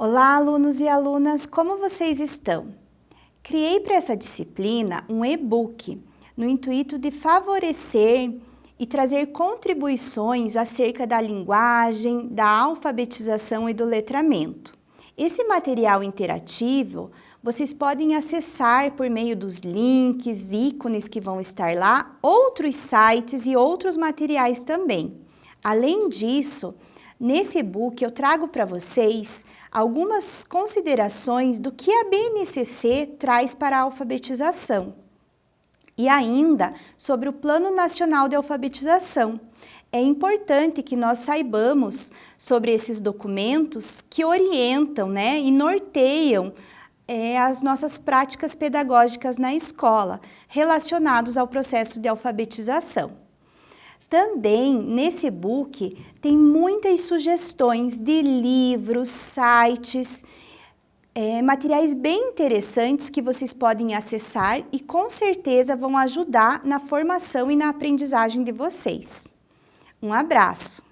Olá, alunos e alunas, como vocês estão? Criei para essa disciplina um e-book no intuito de favorecer e trazer contribuições acerca da linguagem, da alfabetização e do letramento. Esse material interativo vocês podem acessar por meio dos links, ícones que vão estar lá, outros sites e outros materiais também. Além disso, nesse e-book eu trago para vocês algumas considerações do que a BNCC traz para a alfabetização e ainda sobre o Plano Nacional de Alfabetização. É importante que nós saibamos sobre esses documentos que orientam né, e norteiam é, as nossas práticas pedagógicas na escola, relacionados ao processo de alfabetização. Também, nesse e-book, tem muitas sugestões de livros, sites, é, materiais bem interessantes que vocês podem acessar e com certeza vão ajudar na formação e na aprendizagem de vocês. Um abraço!